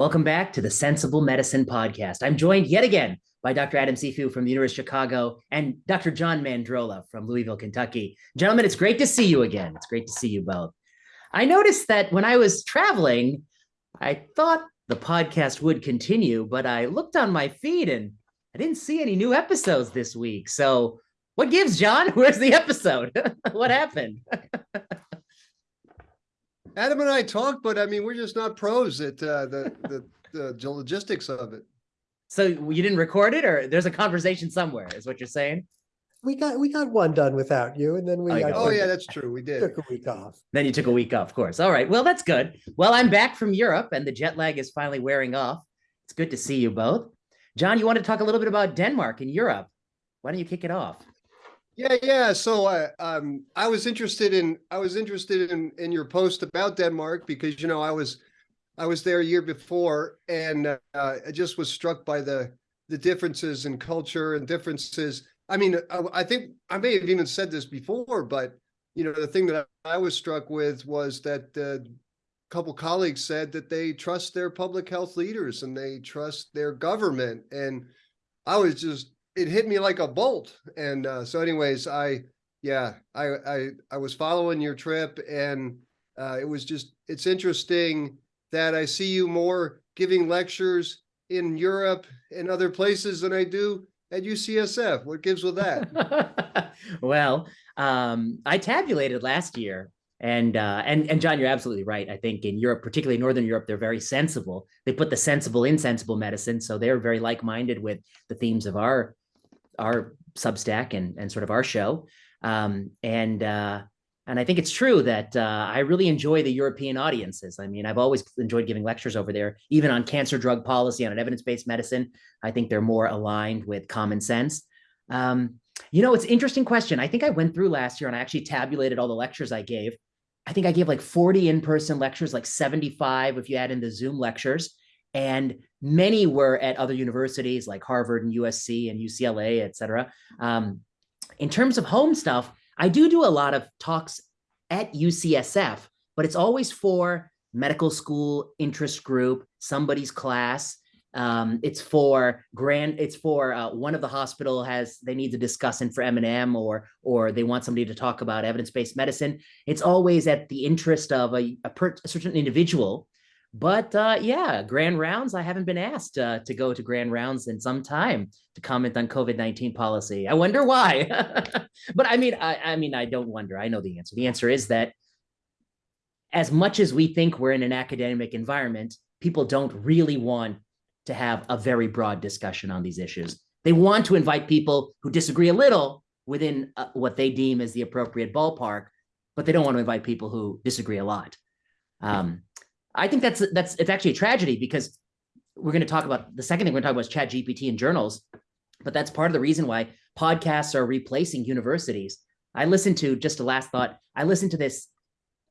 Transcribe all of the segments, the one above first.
Welcome back to the Sensible Medicine Podcast. I'm joined yet again by Dr. Adam Cifu from the University of Chicago and Dr. John Mandrola from Louisville, Kentucky. Gentlemen, it's great to see you again. It's great to see you both. I noticed that when I was traveling, I thought the podcast would continue, but I looked on my feed and I didn't see any new episodes this week. So, what gives, John? Where's the episode? what happened? Adam and I talked, but I mean, we're just not pros at uh, the, the the logistics of it. So you didn't record it, or there's a conversation somewhere, is what you're saying? We got we got one done without you, and then we. Oh, oh yeah, that's true. We did took a week off. Then you took a week off, of course. All right. Well, that's good. Well, I'm back from Europe, and the jet lag is finally wearing off. It's good to see you both. John, you want to talk a little bit about Denmark and Europe? Why don't you kick it off? Yeah, yeah. So I uh, um I was interested in I was interested in in your post about Denmark because you know I was I was there a year before and uh, I just was struck by the the differences in culture and differences. I mean, I, I think I may have even said this before, but you know the thing that I was struck with was that uh, a couple colleagues said that they trust their public health leaders and they trust their government and I was just it hit me like a bolt. And uh, so anyways, I, yeah, I, I, I was following your trip and uh, it was just, it's interesting that I see you more giving lectures in Europe and other places than I do at UCSF. What gives with that? well, um, I tabulated last year and uh, and and John, you're absolutely right. I think in Europe, particularly Northern Europe, they're very sensible. They put the sensible in sensible medicine, so they're very like-minded with the themes of our our Substack and and sort of our show. Um, and uh, and I think it's true that uh, I really enjoy the European audiences. I mean, I've always enjoyed giving lectures over there, even on cancer drug policy, on evidence-based medicine. I think they're more aligned with common sense. Um, you know, it's interesting question. I think I went through last year and I actually tabulated all the lectures I gave. I think I gave like 40 in-person lectures, like 75 if you add in the Zoom lectures. And many were at other universities like Harvard and USC and UCLA, et cetera. Um, in terms of home stuff, I do do a lot of talks at UCSF, but it's always for medical school interest group, somebody's class. Um, it's for grand, it's for uh, one of the hospital has, they need to discuss in for M&M or, or they want somebody to talk about evidence-based medicine. It's always at the interest of a, a, per, a certain individual but uh, yeah, grand rounds. I haven't been asked uh, to go to grand rounds in some time to comment on COVID nineteen policy. I wonder why. but I mean, I, I mean, I don't wonder. I know the answer. The answer is that as much as we think we're in an academic environment, people don't really want to have a very broad discussion on these issues. They want to invite people who disagree a little within uh, what they deem as the appropriate ballpark, but they don't want to invite people who disagree a lot. Um, I think that's that's it's actually a tragedy because we're going to talk about the second thing we're going to talk about is chat GPT and journals, but that's part of the reason why podcasts are replacing universities. I listened to just a last thought. I listened to this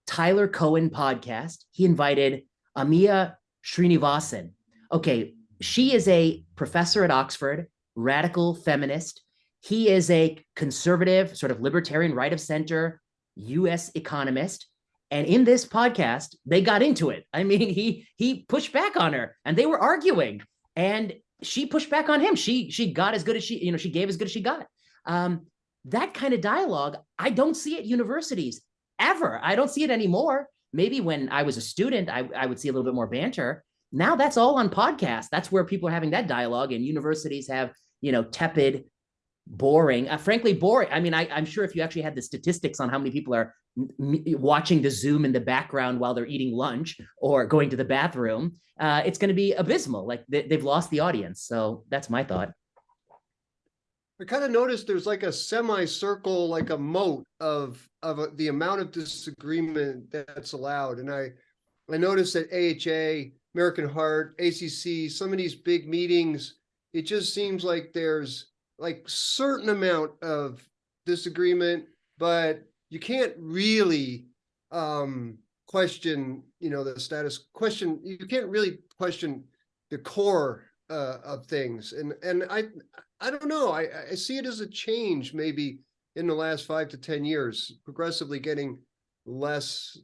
Tyler Cowen podcast. He invited Amia Srinivasan. Okay, she is a professor at Oxford, radical feminist. He is a conservative, sort of libertarian, right of center US economist. And in this podcast, they got into it. I mean, he he pushed back on her and they were arguing and she pushed back on him. She she got as good as she, you know, she gave as good as she got. Um, that kind of dialogue, I don't see at universities ever. I don't see it anymore. Maybe when I was a student, I, I would see a little bit more banter. Now that's all on podcasts. That's where people are having that dialogue and universities have, you know, tepid boring, uh, frankly boring. I mean, I, am sure if you actually had the statistics on how many people are watching the Zoom in the background while they're eating lunch or going to the bathroom, uh, it's going to be abysmal. Like they, they've lost the audience. So that's my thought. I kind of noticed there's like a semicircle, like a moat of of the amount of disagreement that's allowed. And I I noticed that AHA, American Heart, ACC, some of these big meetings, it just seems like there's like certain amount of disagreement, but you can't really um, question, you know, the status question. You can't really question the core uh, of things. And and I I don't know. I, I see it as a change maybe in the last five to 10 years, progressively getting less,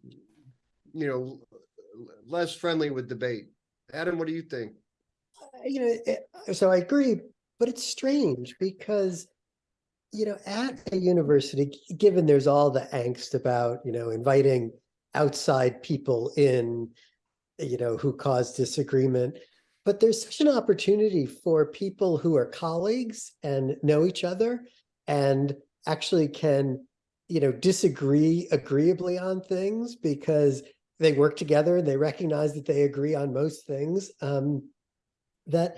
you know, less friendly with debate. Adam, what do you think? you know, so I agree, but it's strange because, you know, at a university, given there's all the angst about, you know, inviting outside people in, you know, who cause disagreement, but there's such an opportunity for people who are colleagues and know each other and actually can, you know, disagree agreeably on things because they work together and they recognize that they agree on most things. Um, that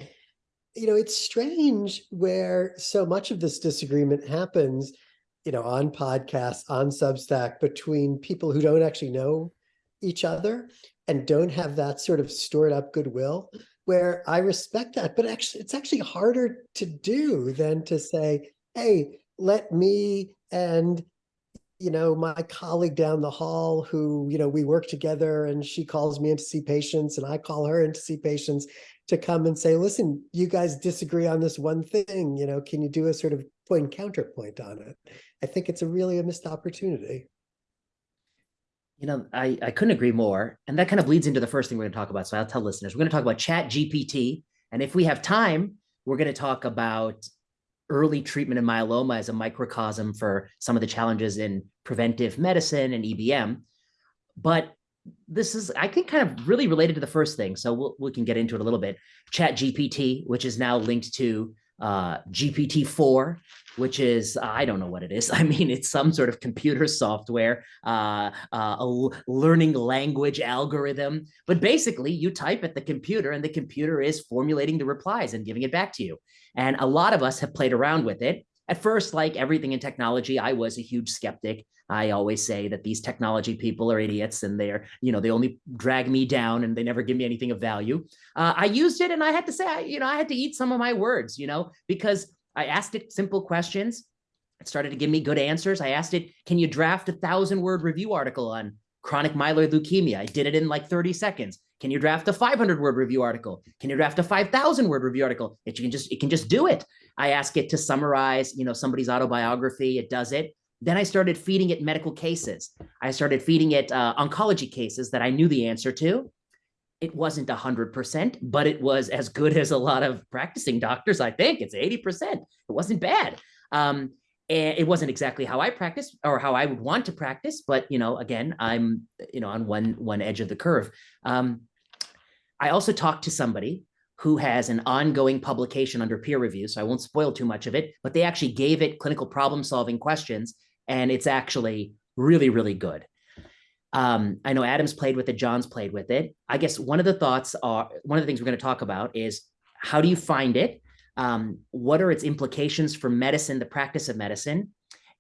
you know it's strange where so much of this disagreement happens you know on podcasts on substack between people who don't actually know each other and don't have that sort of stored up goodwill where i respect that but actually it's actually harder to do than to say hey let me and you know my colleague down the hall who you know we work together and she calls me in to see patients and i call her in to see patients to come and say, listen, you guys disagree on this one thing, you know, can you do a sort of point point counterpoint on it? I think it's a really a missed opportunity. You know, I, I couldn't agree more. And that kind of leads into the first thing we're going to talk about. So I'll tell listeners, we're going to talk about Chat GPT. And if we have time, we're going to talk about early treatment in myeloma as a microcosm for some of the challenges in preventive medicine and EBM. But this is, I think, kind of really related to the first thing. So we'll, we can get into it a little bit. Chat GPT, which is now linked to uh, GPT-4, which is, I don't know what it is. I mean, it's some sort of computer software, uh, uh, a learning language algorithm. But basically, you type at the computer and the computer is formulating the replies and giving it back to you. And a lot of us have played around with it. At first, like everything in technology, I was a huge skeptic. I always say that these technology people are idiots and they're, you know, they only drag me down and they never give me anything of value. Uh, I used it and I had to say, I, you know, I had to eat some of my words, you know, because I asked it simple questions. It started to give me good answers. I asked it, can you draft a thousand word review article on chronic myeloid leukemia? I did it in like 30 seconds. Can you draft a 500 word review article? Can you draft a 5,000 word review article? It can just, it can just do it. I ask it to summarize, you know, somebody's autobiography. It does it. Then I started feeding it medical cases. I started feeding it uh, oncology cases that I knew the answer to. It wasn't 100%, but it was as good as a lot of practicing doctors, I think. It's 80%. It wasn't bad. Um, and it wasn't exactly how I practice or how I would want to practice, but you know, again, I'm you know on one one edge of the curve. Um, I also talked to somebody who has an ongoing publication under peer review, so I won't spoil too much of it, but they actually gave it clinical problem solving questions and it's actually really, really good. Um, I know Adam's played with it, John's played with it. I guess one of the thoughts are, one of the things we're going to talk about is how do you find it? Um, what are its implications for medicine, the practice of medicine?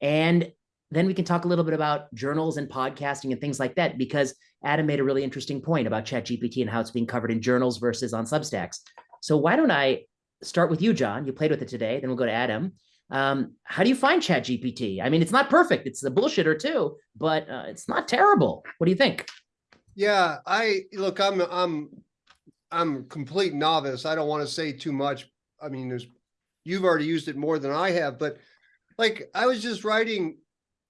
And then we can talk a little bit about journals and podcasting and things like that, because Adam made a really interesting point about ChatGPT and how it's being covered in journals versus on Substacks. So why don't I start with you, John? You played with it today, then we'll go to Adam. Um, how do you find Chat GPT? I mean, it's not perfect. It's a bullshitter too, but uh, it's not terrible. What do you think? Yeah, I look, I'm I'm I'm complete novice. I don't want to say too much. I mean, there's you've already used it more than I have, but like I was just writing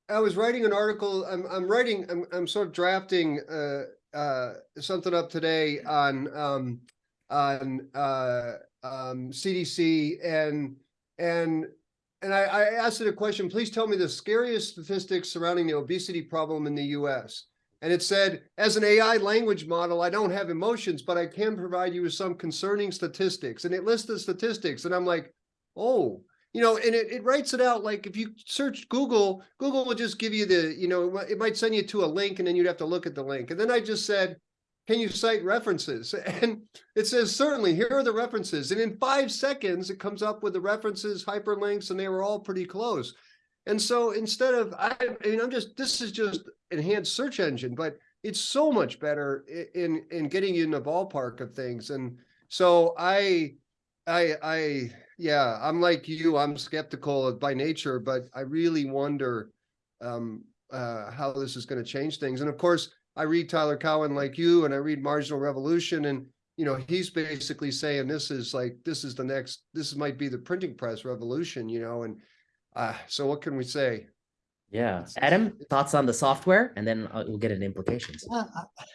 I was writing an article. I'm I'm writing I'm I'm sort of drafting uh uh something up today on um on uh um CDC and and and I, I asked it a question. Please tell me the scariest statistics surrounding the obesity problem in the U.S. And it said, as an AI language model, I don't have emotions, but I can provide you with some concerning statistics. And it lists the statistics. And I'm like, oh, you know, and it, it writes it out like if you search Google, Google will just give you the, you know, it might send you to a link and then you'd have to look at the link. And then I just said, can you cite references? And it says, certainly, here are the references. And in five seconds, it comes up with the references, hyperlinks, and they were all pretty close. And so instead of, I, I mean, I'm just, this is just enhanced search engine, but it's so much better in, in getting you in the ballpark of things. And so I, I, I, yeah, I'm like you, I'm skeptical by nature, but I really wonder um, uh, how this is going to change things. And of course, I read Tyler Cowen like you, and I read Marginal Revolution, and you know he's basically saying this is like this is the next this might be the printing press revolution, you know. And uh, so what can we say? Yeah, Adam, thoughts on the software, and then uh, we'll get into implications. Yeah, I-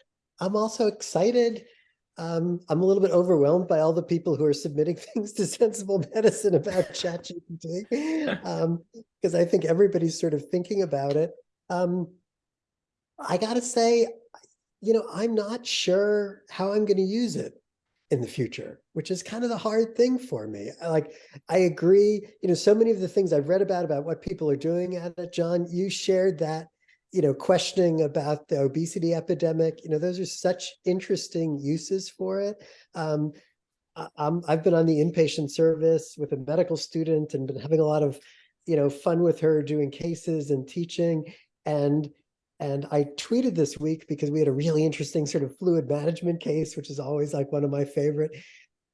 I'm also excited um, I'm a little bit overwhelmed by all the people who are submitting things to Sensible Medicine about ChatGPT, um, because I think everybody's sort of thinking about it. Um, I gotta say, you know, I'm not sure how I'm going to use it in the future, which is kind of the hard thing for me. Like, I agree, you know, so many of the things I've read about, about what people are doing at it, John, you shared that you know, questioning about the obesity epidemic, you know, those are such interesting uses for it. Um, I, I've been on the inpatient service with a medical student and been having a lot of, you know, fun with her doing cases and teaching. And and I tweeted this week because we had a really interesting sort of fluid management case, which is always like one of my favorite.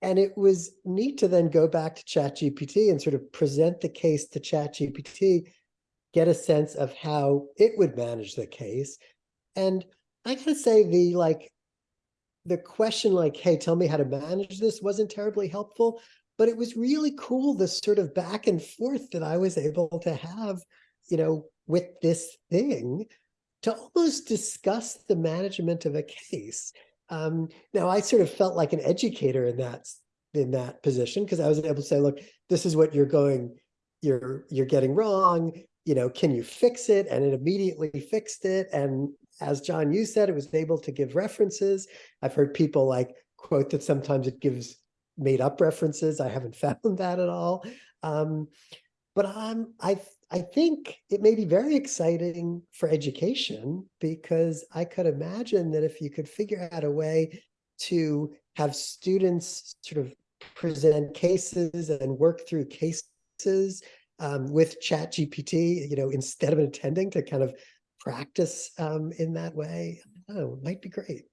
And it was neat to then go back to ChatGPT and sort of present the case to ChatGPT get a sense of how it would manage the case. And I gotta say the like, the question like, hey, tell me how to manage this wasn't terribly helpful, but it was really cool, this sort of back and forth that I was able to have, you know, with this thing to almost discuss the management of a case. Um, now I sort of felt like an educator in that in that position because I was able to say, look, this is what you're going, you're you're getting wrong you know, can you fix it? And it immediately fixed it. And as John, you said, it was able to give references. I've heard people like quote that sometimes it gives made up references. I haven't found that at all. Um, but I'm, I, I think it may be very exciting for education because I could imagine that if you could figure out a way to have students sort of present cases and work through cases um, with Chat GPT, you know, instead of attending to kind of practice um, in that way, it might be great.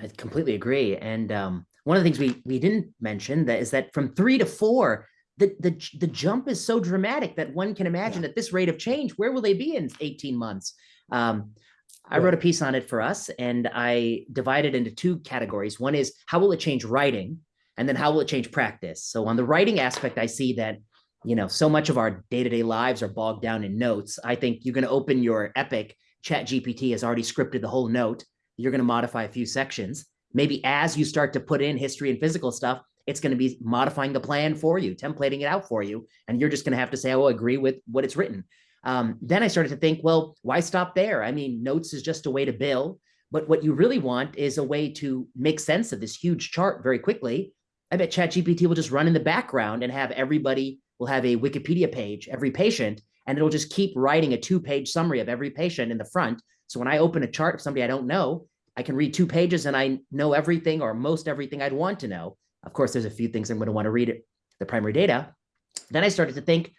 I completely agree. And um, one of the things we we didn't mention that is that from three to four, the the the jump is so dramatic that one can imagine yeah. at this rate of change, where will they be in 18 months? Um, I wrote a piece on it for us, and I divided into two categories. One is how will it change writing, and then how will it change practice? So on the writing aspect, I see that you know, so much of our day-to-day lives are bogged down in notes. I think you're going to open your Epic, Chat GPT has already scripted the whole note. You're going to modify a few sections. Maybe as you start to put in history and physical stuff, it's going to be modifying the plan for you, templating it out for you. And you're just going to have to say, oh, agree with what it's written. Um, then I started to think, well, why stop there? I mean, notes is just a way to bill. But what you really want is a way to make sense of this huge chart very quickly. I bet ChatGPT will just run in the background and have everybody will have a Wikipedia page, every patient, and it'll just keep writing a two-page summary of every patient in the front. So when I open a chart of somebody I don't know, I can read two pages and I know everything or most everything I'd want to know. Of course, there's a few things I'm going to want to read it, the primary data. Then I started to think,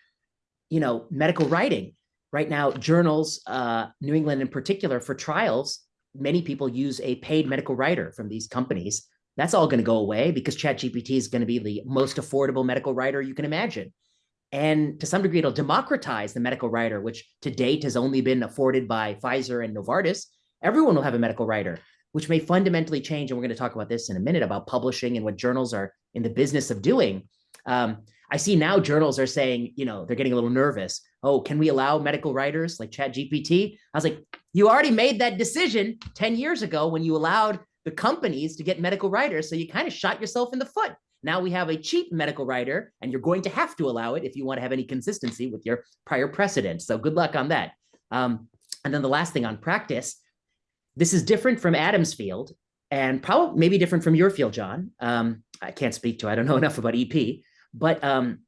you know, medical writing. Right now, journals, uh, New England in particular, for trials, many people use a paid medical writer from these companies. That's all going to go away because ChatGPT is going to be the most affordable medical writer you can imagine. And to some degree, it'll democratize the medical writer, which to date has only been afforded by Pfizer and Novartis. Everyone will have a medical writer, which may fundamentally change. And we're going to talk about this in a minute about publishing and what journals are in the business of doing. Um, I see now journals are saying, you know, they're getting a little nervous. Oh, can we allow medical writers like Chat GPT? I was like, you already made that decision 10 years ago when you allowed the companies to get medical writers. So you kind of shot yourself in the foot. Now we have a cheap medical writer, and you're going to have to allow it if you want to have any consistency with your prior precedent. So good luck on that. Um, and then the last thing on practice, this is different from Adam's field and probably maybe different from your field, John. Um, I can't speak to, I don't know enough about EP, but um,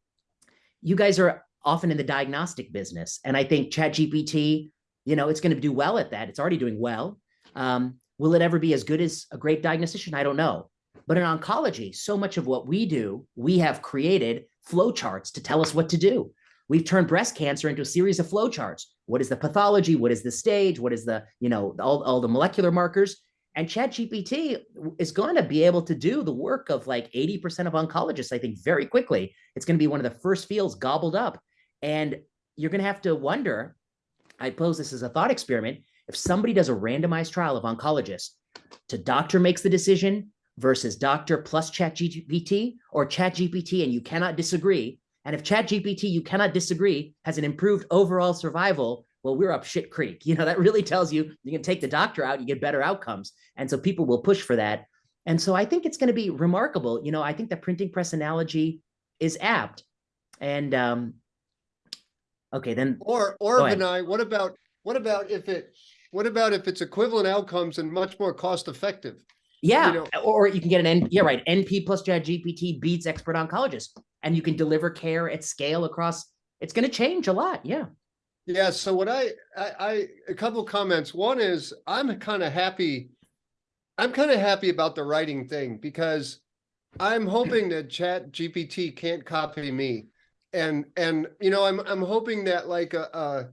you guys are often in the diagnostic business. And I think ChatGPT, you know, it's going to do well at that. It's already doing well. Um, will it ever be as good as a great diagnostician? I don't know. But in oncology, so much of what we do, we have created flowcharts to tell us what to do. We've turned breast cancer into a series of flowcharts. What is the pathology? What is the stage? What is the, you know, all, all the molecular markers? And ChatGPT is going to be able to do the work of like 80% of oncologists, I think, very quickly. It's going to be one of the first fields gobbled up. And you're going to have to wonder, I pose this as a thought experiment, if somebody does a randomized trial of oncologists, to doctor makes the decision, versus doctor plus chat GPT or chat GPT and you cannot disagree. And if chat GPT, you cannot disagree, has an improved overall survival, well, we're up shit creek. You know, that really tells you you can take the doctor out, you get better outcomes. And so people will push for that. And so I think it's going to be remarkable. You know, I think the printing press analogy is apt. And um, okay, then Or, or Vinay, what about, what about if it, what about if it's equivalent outcomes and much more cost effective? yeah, know- or you can get an N. Yeah, right. NP plus Chat GPT beats expert oncologist, and you can deliver care at scale across. It's going to change a lot. Yeah. Yeah, so what I, I, I, a couple comments. One is I'm kind of happy. I'm kind of happy about the writing thing because I'm hoping that Chat GPT can't copy me. And, and, you know, I'm, I'm hoping that like, uh, uh,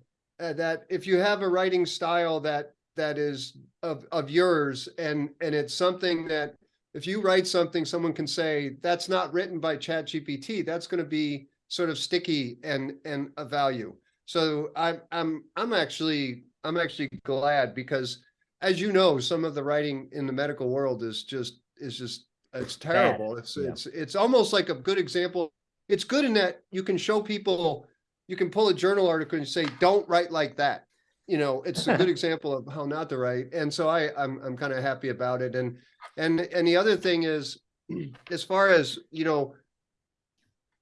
uh, that if you have a writing style that, that is of, of yours and, and it's something that if you write something, someone can say, that's not written by Chat GPT, that's going to be sort of sticky and, and a value. So I'm I'm I'm actually I'm actually glad because as you know, some of the writing in the medical world is just is just it's terrible. It's Yeah. it's it's almost like a good example. It's good in that you can show people you can pull a journal article and say, don't write like that. You know, it's a good example of how not to write. And so I I'm I'm kind of happy about it. And and and the other thing is as far as, you know,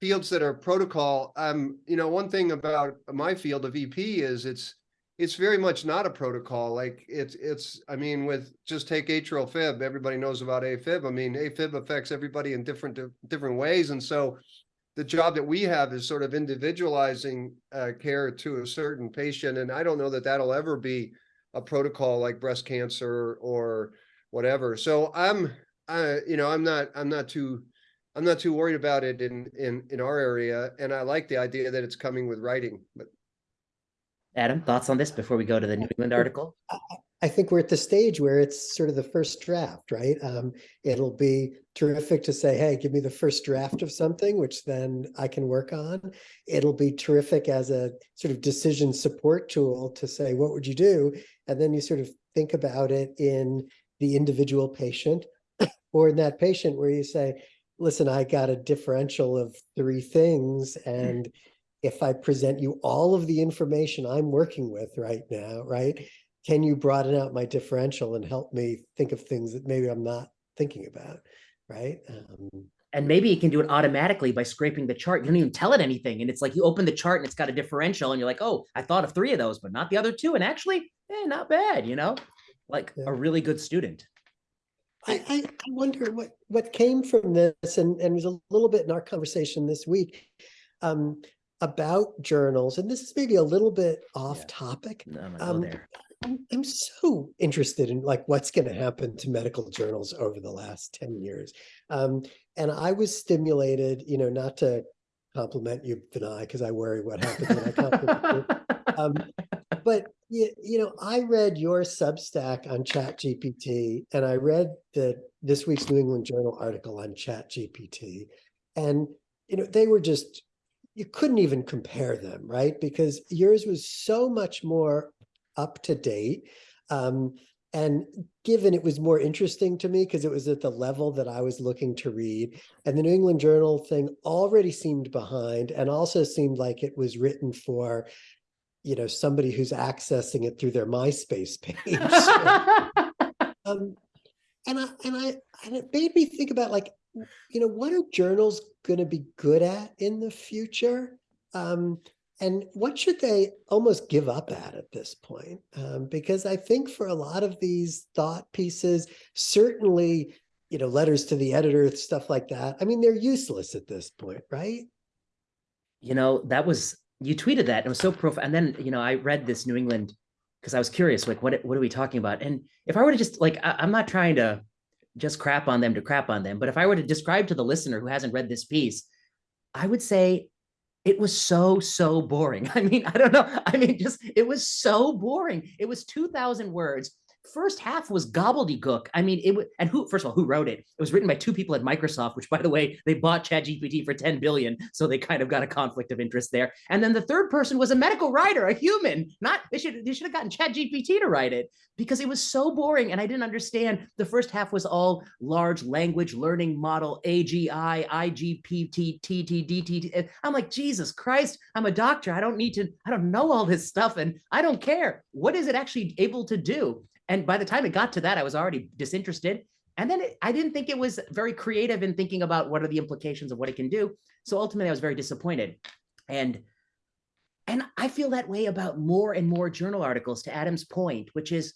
fields that are protocol, um, you know, one thing about my field of EP is it's it's very much not a protocol. Like it's it's I mean, with just take atrial fib, everybody knows about AFib. I mean, AFib affects everybody in different different ways, and so the job that we have is sort of individualizing uh, care to a certain patient, and I don't know that that'll ever be a protocol like breast cancer or whatever. So I'm, I, you know, I'm not, I'm not too I'm not too worried about it in in in our area, and I like the idea that it's coming with writing. But Adam, thoughts on this before we go to the New England article? I think we're at the stage where it's sort of the first draft, right? Um, it'll be terrific to say, hey, give me the first draft of something, which then I can work on. It'll be terrific as a sort of decision support tool to say, what would you do? And then you sort of think about it in the individual patient or in that patient where you say, listen, I got a differential of three things. And if I present you all of the information I'm working with right now, right? Can you broaden out my differential and help me think of things that maybe I'm not thinking about, right? Um, and maybe it can do it automatically by scraping the chart. You don't even tell it anything. And it's like you open the chart and it's got a differential and you're like, oh, I thought of three of those, but not the other two. And actually, eh, not bad, you know, like Yeah. a really good student. I, I wonder what, what came from this and, and was a little bit in our conversation this week um, about journals. And this is maybe a little bit off Yeah. topic. No, Um. I'm, I'm so interested in like what's going to happen to medical journals over the last 10 years. Um, and I was stimulated, you know, not to compliment you, Vinay, because I worry what happens when I compliment you. Um, but you, you know, I read your Substack on Chat GPT and I read the this week's New England Journal article on Chat GPT. And you know, they were just you couldn't even compare them, right? Because yours was so much more up to date. Um, and given it was more interesting to me because it was at the level that I was looking to read, and the New England Journal thing already seemed behind and also seemed like it was written for, you know, somebody who's accessing it through their MySpace page. um, and I and I and it made me think about like, you know, what are journals going to be good at in the future? Um, and what should they almost give up at at this point? Um, because I think for a lot of these thought pieces, certainly, you know, letters to the editor, stuff like that. I mean, they're useless at this point, right? you know, that was you tweeted that and it was so profound. And then, you know, I read this New England because I was curious, like, what what are we talking about? And if I were to just like, I, I'm not trying to just crap on them to crap on them, but if I were to describe to the listener who hasn't read this piece, I would say it was so so boring. I mean, I don't know. I mean, just it was so boring. It was 2,000 words. First half was gobbledygook. I mean, it was, and who, first of all, who wrote it? It was written by two people at Microsoft, which by the way, they bought ChatGPT for 10 billion. So they kind of got a conflict of interest there. And then the third person was a medical writer, a human, not, they should, they should have gotten ChatGPT to write it because it was so boring. And I didn't understand. The first half was all large language learning model, AGI, IGPT, TT, DT. Eh. I'm like, Jesus Christ, I'm a doctor. I don't need to, I don't know all this stuff and I don't care. What is it actually able to do? And by the time it got to that, I was already disinterested. and then it, I didn't think it was very creative in thinking about what are the implications of what it can do. So ultimately, I was very disappointed. And and I feel that way about more and more journal articles. To Adam's point, which is,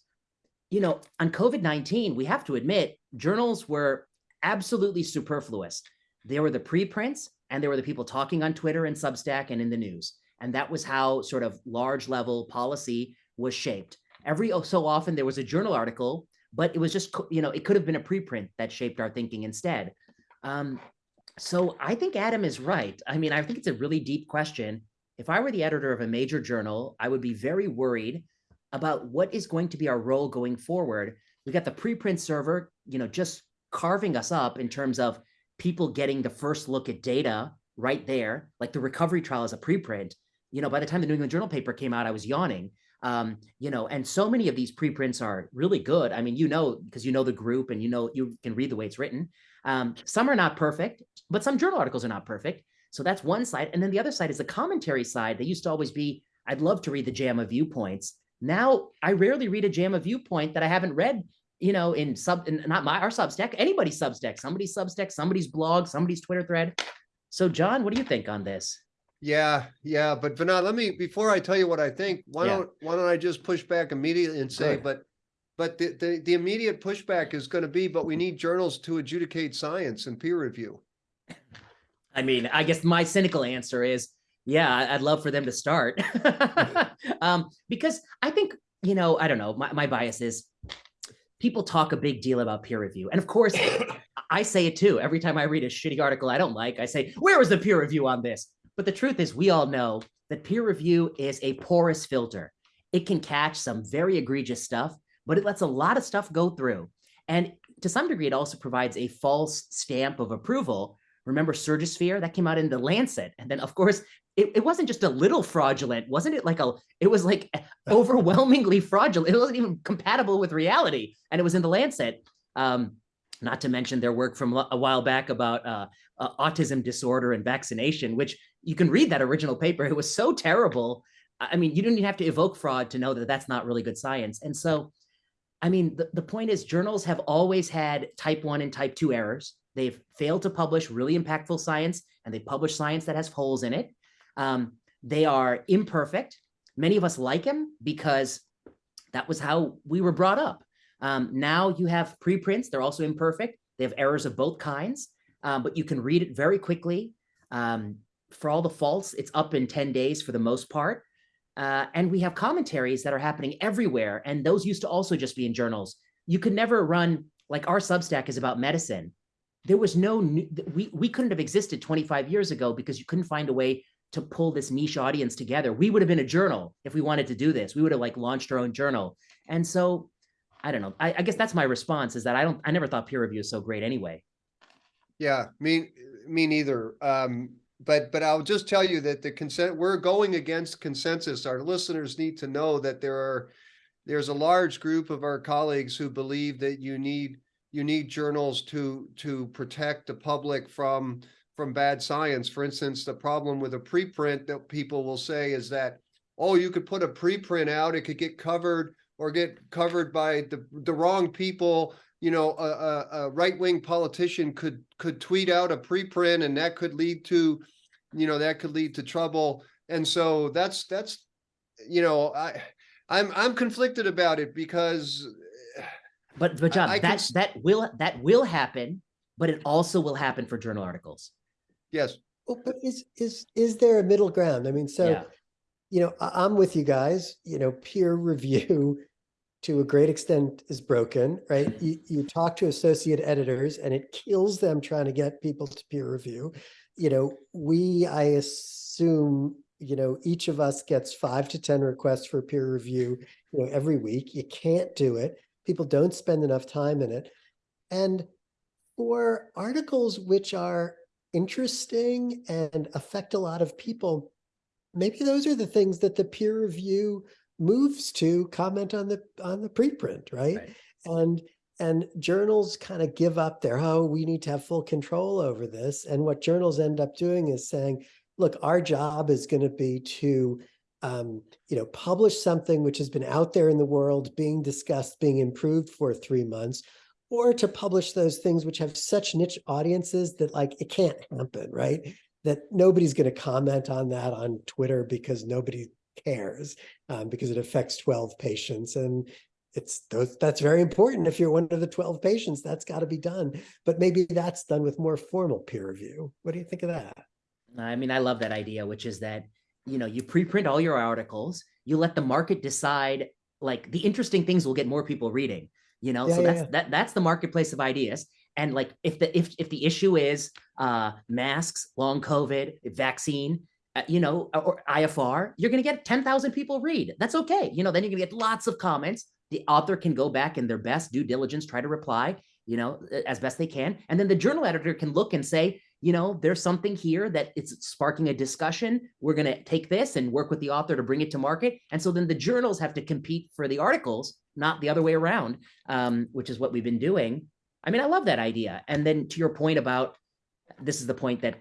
you know, on COVID nineteen, we have to admit journals were absolutely superfluous. There were the preprints, and there were the people talking on Twitter and Substack and in the news. And that was how sort of large level policy was shaped. Every so often there was a journal article, but it was just, you know, it could have been a preprint that shaped our thinking instead. Um, so I think Adam is right. I mean, I think it's a really deep question. If I were the editor of a major journal, I would be very worried about what is going to be our role going forward. We got the preprint server, you know, just carving us up in terms of people getting the first look at data right there, like the recovery trial is a preprint. You know, by the time the New England Journal paper came out, I was yawning. Um, you know, and so many of these preprints are really good. I mean, you know, because you know the group and you know you can read the way it's written. Um, some are not perfect, but some journal articles are not perfect. So that's one side. And then the other side is the commentary side. They used to always be, I'd love to read the JAMA viewpoints. Now I rarely read a JAMA viewpoint that I haven't read, you know, in sub, in not my our Substack, anybody's Substack, somebody's Substack, somebody's blog, somebody's Twitter thread. So John, what do you think on this? Yeah, yeah, but Vinod, let me before I tell you what I think, why Yeah. don't why don't I just push back immediately and say, Good. but but the, the the immediate pushback is going to be, but we need journals to adjudicate science and peer review. I mean, I guess my cynical answer is, yeah, I'd love for them to start. um, because I think, you know, I don't know, my, my bias is people talk a big deal about peer review. And of course, I say it too. Every time I read a shitty article I don't like, I say, where was the peer review on this? But the truth is, we all know that peer review is a porous filter. It can catch some very egregious stuff, but it lets a lot of stuff go through. And to some degree, it also provides a false stamp of approval. Remember Surgisphere? That came out in the Lancet. And then, of course, it, it wasn't just a little fraudulent. Wasn't it like a, it was like overwhelmingly fraudulent. It wasn't even compatible with reality. And it was in the Lancet. Um, not to mention their work from a while back about uh, uh, autism disorder and vaccination, which you can read that original paper. It was so terrible. I mean, you didn't even have to evoke fraud to know that that's not really good science. And so, I mean, the, the point is journals have always had type one and type two errors. They've failed to publish really impactful science and they publish science that has holes in it. Um, they are imperfect. Many of us like them because that was how we were brought up. Um, now you have preprints. They're also imperfect. They have errors of both kinds, um, but you can read it very quickly. Um, for all the faults, it's up in 10 days for the most part. Uh, and we have commentaries that are happening everywhere. And those used to also just be in journals. You could never run, like our Substack is about medicine. There was no, we, we couldn't have existed 25 years ago because you couldn't find a way to pull this niche audience together. We would have been a journal if we wanted to do this. We would have like launched our own journal. And so I don't know. I, I guess that's my response is that I don't, I never thought peer review is so great anyway. Yeah, me me neither. Um, but but I'll just tell you that the consent we're going against consensus. Our listeners need to know that there are there's a large group of our colleagues who believe that you need you need journals to to protect the public from from bad science. For instance, the problem with a preprint that people will say is that oh, you could put a preprint out, it could get covered or get covered by the the wrong people you know, a, a, a right-wing politician could could tweet out a preprint, and that could lead to, you know, that could lead to trouble. And so that's that's, you know, I, I'm I'm conflicted about it because, But but John, I can that s- that will that will happen, but it also will happen for journal articles. yes, Well, but is, is, is there a middle ground? I mean, so, yeah. you know, I, I'm with you guys, you know, peer review to a great extent is broken, right? You, you talk to associate editors and it kills them trying to get people to peer review. You know, we, I assume, you know, each of us gets five to 10 requests for peer review, you know, every week. You can't do it. People don't spend enough time in it. And for articles which are interesting and affect a lot of people, maybe those are the things that the peer review moves to comment on the on the preprint, right? Right. And and journals kind of give up their oh we need to have full control over this and what journals end up doing is saying look our job is going to be to um, you know publish something which has been out there in the world being discussed being improved for three months or to publish those things which have such niche audiences that like it can't happen, right? That nobody's going to comment on that on Twitter because nobody cares um, because it affects 12 patients and it's those that's very important if you're one of the 12 patients that's got to be done but maybe that's done with more formal peer review what do you think of that I mean, I love that idea, which is that, you know, you preprint all your articles, you let the market decide, like the interesting things will get more people reading, you know? Yeah, so yeah, that's yeah. that that's the marketplace of ideas. And like if the if if the issue is uh masks, long COVID, vaccine, Uh, you know, uh, or IFR, you're gonna get 10,000 people read. That's okay. You know, then you're gonna get lots of comments. The author can go back in their best due diligence, try to reply, you know, uh, as best they can. And then the journal editor can look and say, you know, there's something here that it's sparking a discussion. We're going to take this and work with the author to bring it to market. And so then the journals have to compete for the articles, not the other way around, um, which is what we've been doing. I mean, I love that idea. And then to your point about this is the point that,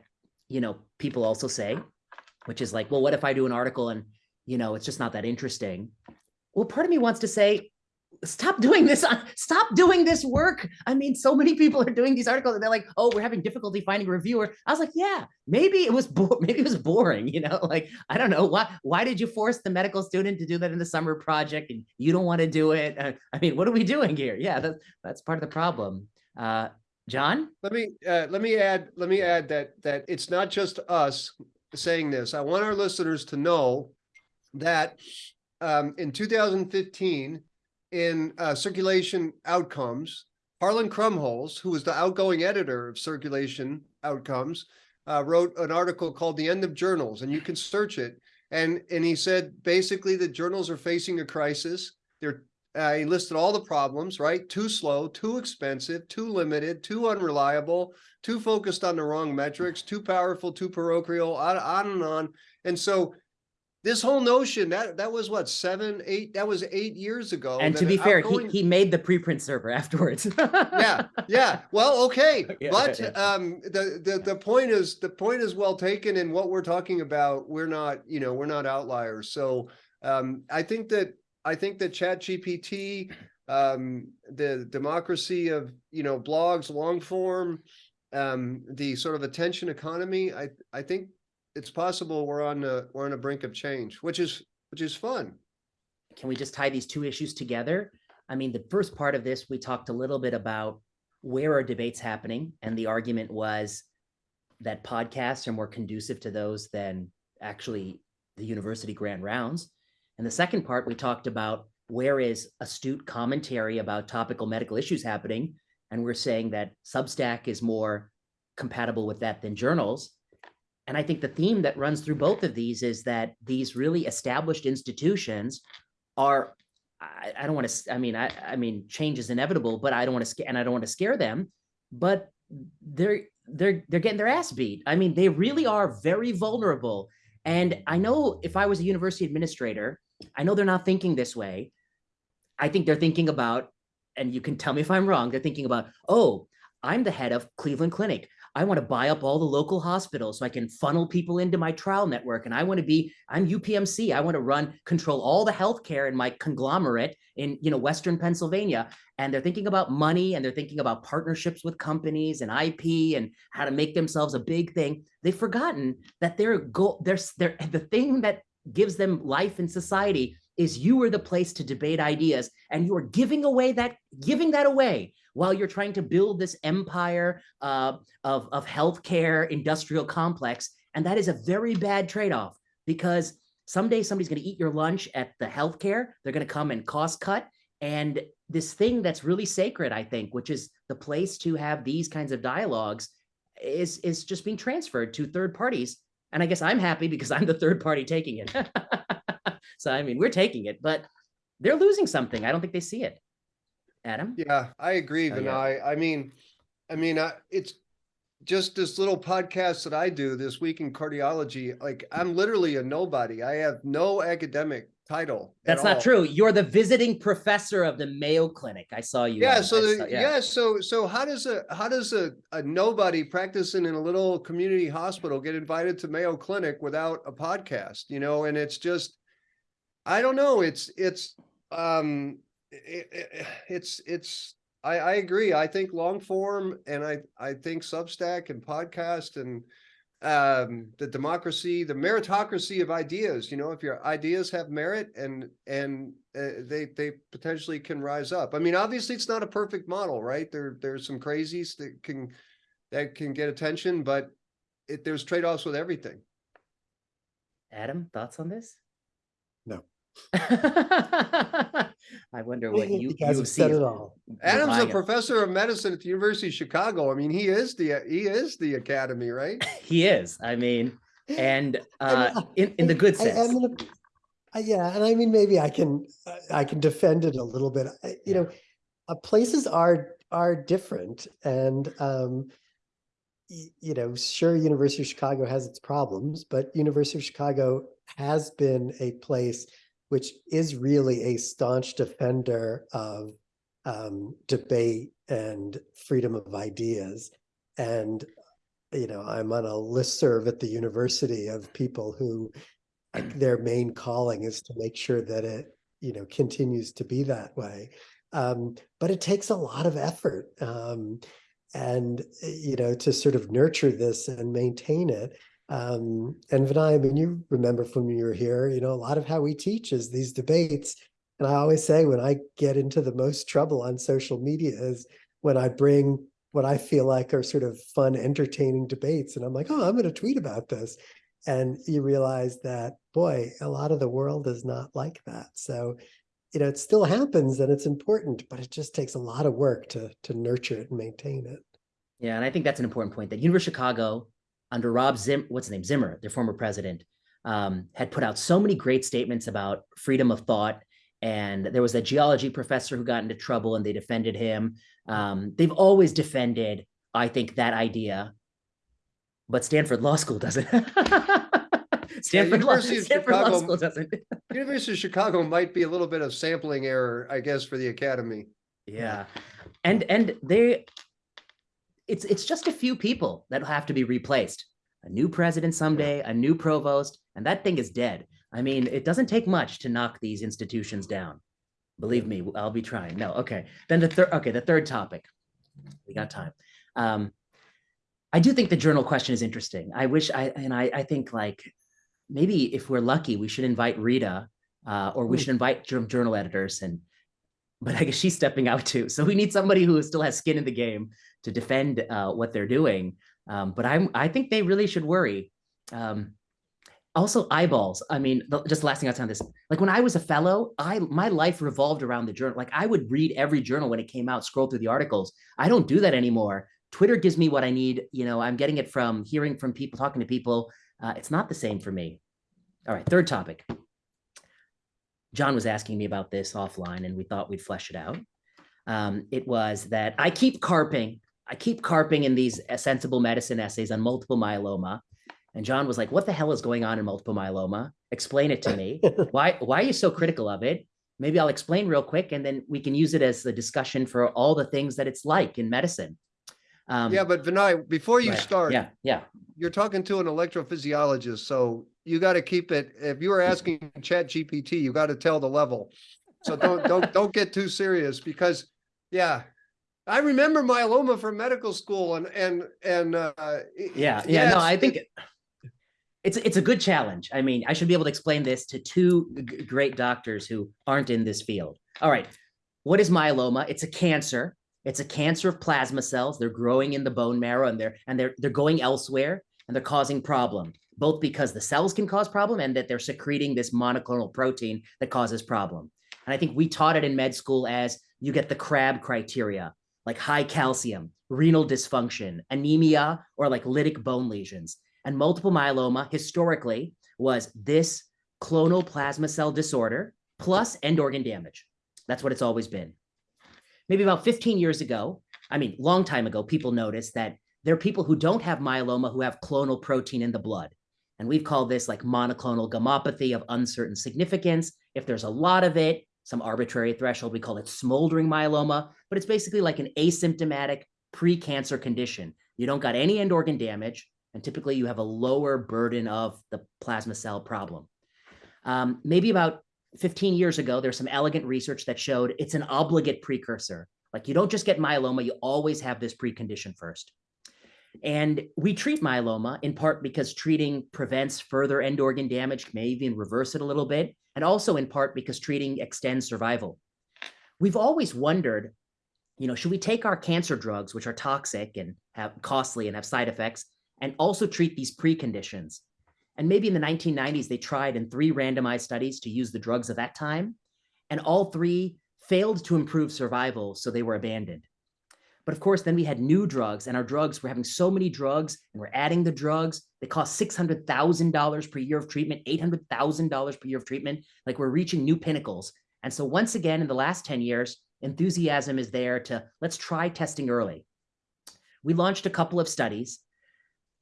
you know, people also say, which is like, well, what if I do an article and, you know, it's just not that interesting? Well, part of me wants to say, stop doing this uh, stop doing this work. I mean so many people are doing these articles and they're like oh we're having difficulty finding a reviewer. I was like yeah maybe it was maybe it was boring you know like i don't know why why did you force the medical student to do that in the summer project and you don't want to do it? Uh, i mean what are we doing here? Yeah that's that's part of the problem. Uh john? Let me, uh, let me add, let me add that, that it's not just us saying this. I want our listeners to know that um, in two thousand fifteen, in uh, Circulation Outcomes, Harlan Krumholz, who was the outgoing editor of Circulation Outcomes, uh, wrote an article called "The End of Journals," and you can search it. And and he said basically the journals are facing a crisis. They're uh, he listed all the problems, right? Too slow, too expensive, too limited, too unreliable, too focused on the wrong metrics, too powerful, too parochial, on, on and on. And so this whole notion that that was what seven, eight, that was eight years ago. and to be fair outgoing- he, he made the preprint server afterwards yeah, yeah. Well, okay, Yeah, but yeah. um, the the the point is the point is well taken, and what we're talking about, we're not, you know, we're not outliers. So um, I think that I think that Chat GPT, um, the democracy of you know blogs, long form, um, the sort of attention economy, I I think it's possible we're on the we're on the brink of change, which is which is fun. can we just tie these two issues together? I mean, the first part of this, we talked a little bit about where are debates happening, and the argument was that podcasts are more conducive to those than actually the university grand rounds. And the second part, we talked about where is astute commentary about topical medical issues happening, and we're saying that Substack is more compatible with that than journals. And I think the theme that runs through both of these is that these really established institutions are I, I don't want to I mean I I mean change is inevitable, but I don't want to and I don't want to scare them, but they're they're they're getting their ass beat. I mean, they really are very vulnerable. And I know if I was a university administrator, I know they're not thinking this way. I think they're thinking about, and you can tell me if I'm wrong, they're thinking about, oh, I'm the head of Cleveland Clinic. I want to buy up all the local hospitals so I can funnel people into my trial network. And I want to be, I'm UPMC. I want to run, control all the healthcare in my conglomerate in, you know, Western Pennsylvania. And they're thinking about money and they're thinking about partnerships with companies and IP and how to make themselves a big thing. They've forgotten that their goal, their, their, the thing that gives them life in society is you are the place to debate ideas and you are giving away that, giving that away while you're trying to build this empire uh, of, of healthcare industrial complex. And that is a very bad trade-off because someday somebody's going to eat your lunch at the healthcare. They're going to come and cost cut. And this thing that's really sacred, I think, which is the place to have these kinds of dialogues, is is just being transferred to third parties. And I guess I'm happy because I'm the third party taking it. so I mean, we're taking it, but they're losing something. I don't think they see it. Adam? Yeah, I agree, Oh, yeah. Vinay. I mean, I mean, I, it's just this little podcast that I do this week in cardiology. Like, I'm literally a nobody. I have no academic title. That's not all. true. You're the visiting professor of the Mayo Clinic. I saw you. Yeah, so the, saw- yeah. so so how does a how does a, a nobody practicing in a little community hospital get invited to Mayo Clinic without a podcast? You know, and it's just I don't know. It's it's um it, it, it's it's I, I agree. I think long form and I, I think Substack and podcast and um, the democracy, the meritocracy of ideas, you know, if your ideas have merit and, and uh, they, they potentially can rise up. I mean, obviously it's not a perfect model, right? There, there's some crazies that can, that can get attention, but it, there's trade-offs with everything. Adam, thoughts on this? No. I wonder what you, You you guys have said see. it all. Adam's a professor of medicine at the University of Chicago. I mean, he is the, he is the academy, right? He is, I mean, and uh, in, in the good I- I'm sense. gonna- uh, yeah, and I mean, maybe I can, uh, I can defend it a little bit. I- You know, uh, places are, are different and, um, you know, sure, University of Chicago has its problems, but University of Chicago has been a place which is really a staunch defender of um, debate and freedom of ideas. And, you know, I'm on a listserv at the university of people who like, their main calling is to make sure that it, you know, continues to be that way. Um, but it takes a lot of effort. Um, and, you know, to sort of nurture this and maintain it. Um, and Vinay, I mean, you remember from when you were here, you know, a lot of how we teach is these debates. And I always say when I get into the most trouble on social media is when I bring what I feel like are sort of fun, entertaining debates. And I'm like, oh, I'm going to tweet about this. And you realize that, boy, a lot of the world is not like that. So, you know, it still happens and it's important, but it just takes a lot of work to to nurture it and maintain it. Yeah, and I think that's an important point that University of Chicago, under Rob Zim, what's his name, Zimmer, their former president, um, had put out so many great statements about freedom of thought. And there was a geology professor who got into trouble, and they defended him. Um, they've always defended, I think, that idea, but Stanford Law School doesn't. Stanford, Law, University of Stanford Law Chicago- School doesn't. University of Chicago might be a little bit of sampling error, I guess, for the academy. Yeah. And and they it's it's just a few people that will have to be replaced. A new president someday, a new provost, and that thing is dead. I mean, it doesn't take much to knock these institutions down. Believe me, I'll be trying. No, okay. Then the third okay, the third topic. We got time. Um I do think the journal question is interesting. I wish I and I I think like maybe if we're lucky, we should invite Rita uh, or we Hmm. should invite jour- journal editors and but I guess she's stepping out too. So we need somebody who still has skin in the game to defend uh, what they're doing. Um, but I'm I think they really should worry. Um, also eyeballs. I mean, the- just the last thing I'll say on this. Like when I was a fellow, I my life revolved around the journal. Like I would read every journal when it came out, scroll through the articles. I don't do that anymore. Twitter gives me what I need. You know, I'm getting it from hearing from people, talking to people. Uh, it's not the same for me. All right, third topic. John was asking me about this offline, and we thought we'd flesh it out. Um, it was that I keep carping, I keep carping in these uh, sensible medicine essays on multiple myeloma. And John was like, "What the hell is going on in multiple myeloma? Explain it to me. why Why are you so critical of it? Maybe I'll explain real quick, and then we can use it as the discussion for all the things that it's like in medicine." Um, Yeah, but Vinay, before you right. start, yeah, yeah, you're talking to an electrophysiologist, so you got to keep it. If you were asking Chat GPT, you got to tell the level. So don't don't don't get too serious because, yeah, I remember myeloma from medical school and and and uh, yeah, yeah. No, I think it- it's it's a good challenge. I mean, I should be able to explain this to two great doctors who aren't in this field. All right, what is myeloma? It's a cancer. It's a cancer of plasma cells. They're growing in the bone marrow, and they're and they're they're going elsewhere, and they're causing problem. Both because the cells can cause problem, and that they're secreting this monoclonal protein that causes problem. And I think we taught it in med school as you get the CRAB criteria, like high calcium, renal dysfunction, anemia, or like lytic bone lesions. And multiple myeloma historically was this clonal plasma cell disorder plus end organ damage. That's what it's always been. Maybe about 15 years ago, I mean, long time ago, people noticed that there are people who don't have myeloma who have clonal protein in the blood. And we've called this like monoclonal gammopathy of uncertain significance. If there's a lot of it, some arbitrary threshold, we call it smoldering myeloma, but it's basically like an asymptomatic pre-cancer condition. You don't got any end organ damage, and typically you have a lower burden of the plasma cell problem. Um, maybe about 15 years ago, there's some elegant research that showed it's an obligate precursor Like you don't just get myeloma, you always have this precondition first. And we treat myeloma in part because treating prevents further end organ damage, may even reverse it a little bit, and also in part because treating extends survival. We've always wondered, you know, should we take our cancer drugs, which are toxic and have costly and have side effects, and also treat these preconditions? And maybe in the 1990s, they tried in three randomized studies to use the drugs of that time, and all three failed to improve survival, so they were abandoned. But of course, then we had new drugs, and our drugs were having so many drugs, and we're adding the drugs. They cost $600,000 per year of treatment, $800,000 per year of treatment. Like we're reaching new pinnacles. And so once again, in the last 10 years, enthusiasm is there to let's try testing early. We launched a couple of studies.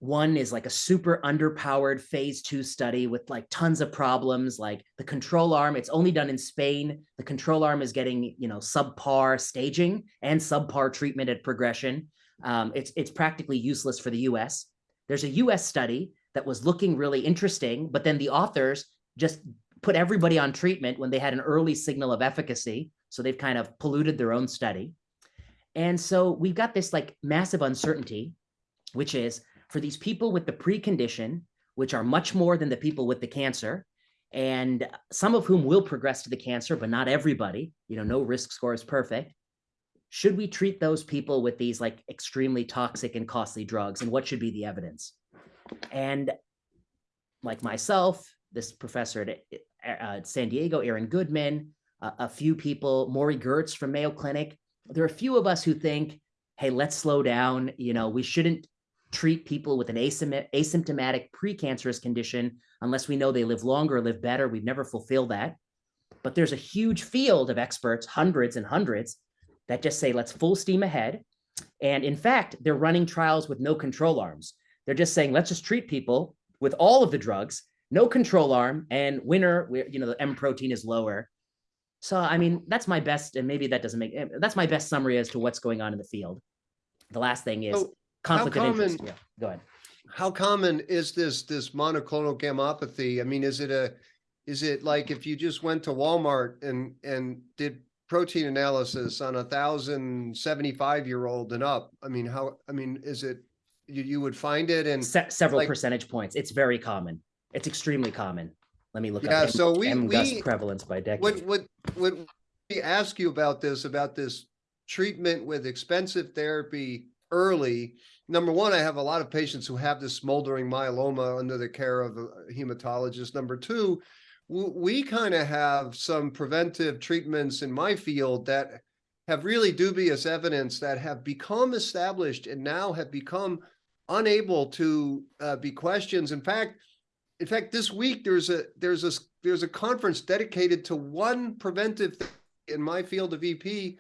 One is like a super underpowered phase two study with like tons of problems, like the control arm, it's only done in Spain. The control arm is getting, you know, subpar staging and subpar treatment at progression. Um, it's, it's practically useless for the US. There's a US study that was looking really interesting, but then the authors just put everybody on treatment when they had an early signal of efficacy. So they've kind of polluted their own study. And so we've got this like massive uncertainty, which is for these people with the precondition, which are much more than the people with the cancer, and some of whom will progress to the cancer, but not everybody, you know, no risk score is perfect. Should we treat those people with these like extremely toxic and costly drugs? And what should be the evidence? And like myself, this professor at uh, San Diego, Aaron Goodman, uh, a few people, Morie Gertz from Mayo Clinic, there are a few of us who think, hey, let's slow down. You know, we shouldn't treat people with an asymptomatic precancerous condition unless we know they live longer, live better. We've never fulfilled that. But there's a huge field of experts, hundreds and hundreds, that just say, let's full steam ahead. And in fact, they're running trials with no control arms. They're just saying, let's just treat people with all of the drugs, no control arm, and winner, you know, the M protein is lower. So, I mean, that's my best, and maybe that doesn't make, eh, that's my best summary as to what's going on in the field. The last thing is, So conflict of common- interest. Yeah, go ahead. how common is this, this monoclonal gammopathy? I mean, is it a, is it like if you just went to Walmart and, and did protein analysis on a thousand seventy-five year old and up? I mean, how, I mean, is it, you, you would find it and, Se- several like- percentage points. It's very common. It's extremely common. Let me look Yeah, up. so we- MGUS we- prevalence by decade. what, what, what we ask you about this, about this treatment with expensive therapy early. Number one, I have a lot of patients who have this smoldering myeloma under the care of a hematologist. Number two, we kind of have some preventive treatments in my field that have really dubious evidence that have become established and now have become unable to uh, be questions. In fact, in fact, this week there's a there's a there's a conference dedicated to one preventive in my field of EP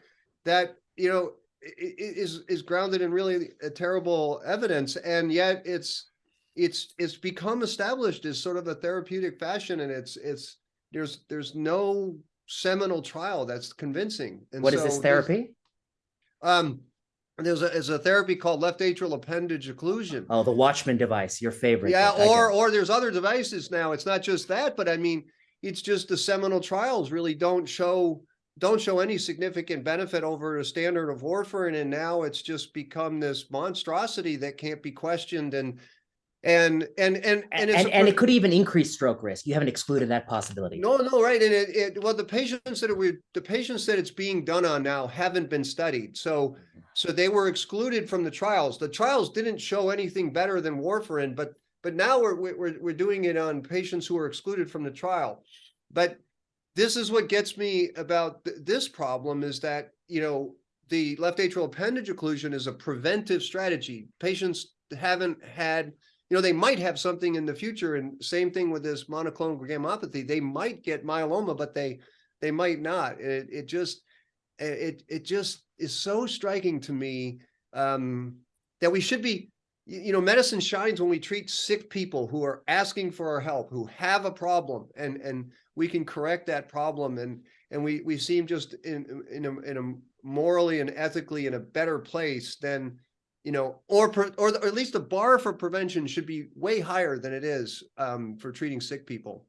that you know is is grounded in really a terrible evidence, and yet it's it's it's become established as sort of a therapeutic fashion, and it's it's there's there's no seminal trial that's convincing. And What is this so there's- therapy? Um, there's a there's a therapy called left atrial appendage occlusion. Oh, the Watchman device, your favorite. Yeah, or or there's other devices now. It's not just that, but I mean, it's just the seminal trials really don't show don't show any significant benefit over a standard of warfarin, and now it's just become this monstrosity that can't be questioned. And and and and and, and, and it could even increase stroke risk. You haven't excluded that possibility. no, no, right. And it, it, well, the patients that we, the patients that it's being done on now haven't been studied. So, so they were excluded from the trials. The trials didn't show anything better than warfarin, but, but now we're, we're, we're doing it on patients who are excluded from the trial. But this is what gets me about th- this problem is that, you know, the left atrial appendage occlusion is a preventive strategy. Patients haven't had you know, they might have something in the future and same thing with this monoclonal gammopathy. They might get myeloma, but they, they might not. It, it just, it, it just is so striking to me, um, that we should be, you, you know, medicine shines when we treat sick people who are asking for our help, who have a problem and, and we can correct that problem. And, and we, we seem just in, in a, in a morally and ethically in a better place than, you know, or, or, or at least the bar for prevention should be way higher than it is um, for treating sick people.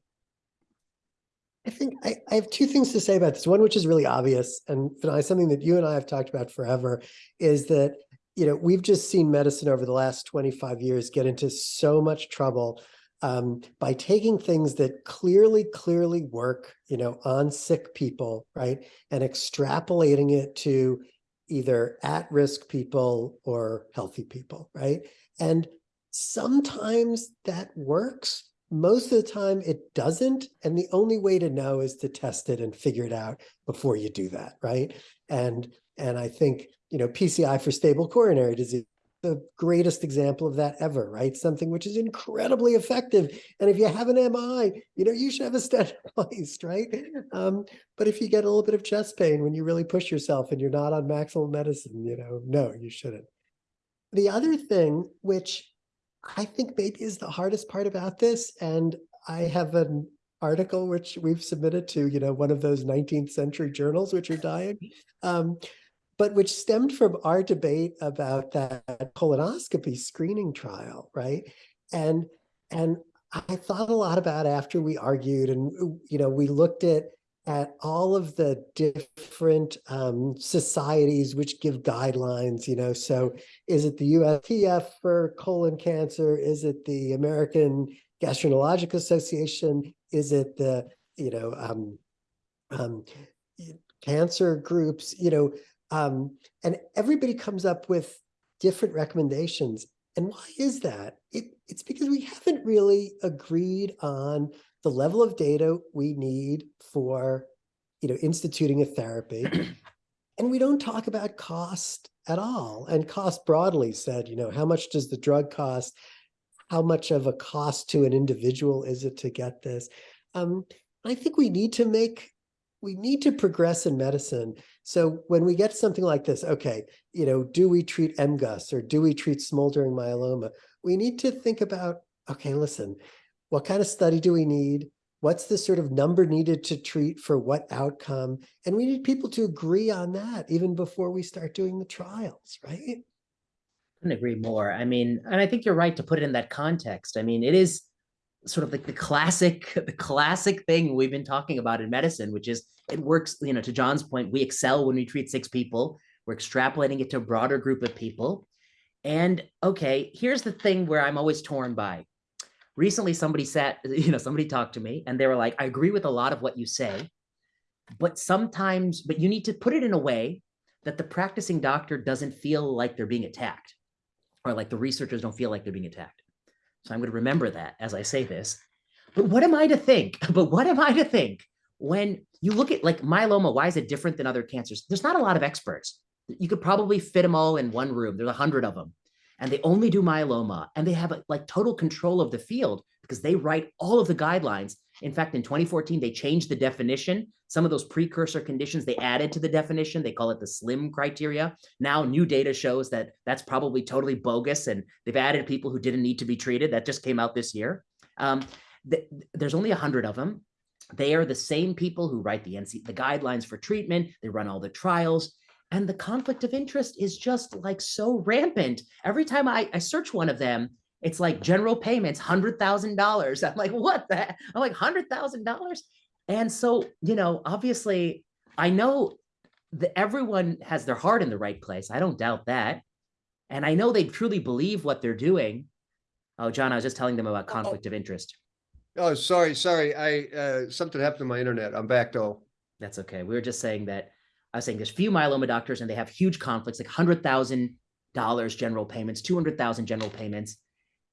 I think I, I have two things to say about this. One, which is really obvious, and something that you and I have talked about forever, is that you know we've just seen medicine over the last 25 years get into so much trouble um, by taking things that clearly, clearly work, you know, on sick people, right, and extrapolating it to either at-risk people or healthy people, right? And sometimes that works, most of the time it doesn't. And the only way to know is to test it and figure it out before you do that, right? And and I think, you know, PCI for stable coronary disease, the greatest example of that ever, right? Something which is incredibly effective. And if you have an MI, you know, you should have a stent placed, right? Um, but if you get a little bit of chest pain when you really push yourself and you're not on maximal medicine, you know, no, you shouldn't. The other thing, which I think maybe is the hardest part about this, and I have an article which we've submitted to, you know, one of those 19th century journals which are dying, um, but which stemmed from our debate about that colonoscopy screening trial, right? And and I thought a lot about after we argued, and you know, we looked at at all of the different um, societies which give guidelines, you know, so is it the USPF for colon cancer? Is it the American Gastroenterological Association? Is it the, you know, um, um, cancer groups, you know, um, and everybody comes up with different recommendations. And why is that? It, it's because we haven't really agreed on the level of data we need for you know, instituting a therapy. and we don't talk about cost at all. And cost broadly said, you know, how much does the drug cost? How much of a cost to an individual is it to get this? Um, I think we need to make, we need to progress in medicine. So when we get something like this, okay, you know, do we treat MGUS or do we treat smoldering myeloma? We need to think about, okay, listen, what kind of study do we need? What's the sort of number needed to treat for what outcome? And we need people to agree on that even before we start doing the trials, right? couldn't agree more. I mean, and I think you're right to put it in that context. I mean, it is sort of like the classic, the classic thing we've been talking about in medicine, which is it works, you know, to John's point, we excel when we treat six people. We're extrapolating it to a broader group of people. And okay, here's the thing where I'm always torn by recently somebody sat, you know, somebody talked to me and they were like, I agree with a lot of what you say, but sometimes, but you need to put it in a way that the practicing doctor doesn't feel like they're being attacked or like the researchers don't feel like they're being attacked. So I'm going to remember that as I say this. But what am I to think? But what am I to think when you look at like myeloma? Why is it different than other cancers? There's not a lot of experts. You could probably fit them all in one room. There's a hundred of them and they only do myeloma and they have like total control of the field because they write all of the guidelines. In fact, in 2014, they changed the definition. Some of those precursor conditions they added to the definition. They call it the SLIM criteria. Now, new data shows that that's probably totally bogus, and they've added people who didn't need to be treated. That just came out this year. Um, th there's only 100 of them. They are the same people who write the NC, the guidelines for treatment. They run all the trials and the conflict of interest is just like so rampant. Every time I, I search one of them, it's like general payments, $100,000. I'm like, what the I'm like, $100,000? And so, you know, obviously, I know that everyone has their heart in the right place. I don't doubt that. And I know they truly believe what they're doing. Oh, John, I was just telling them about conflict of interest. Oh, sorry, sorry. I, uh, something happened to my internet. I'm back though. That's okay. We were just saying that I was saying there's few myeloma doctors and they have huge conflicts, like hundred thousand dollars general payments, two hundred thousand general payments,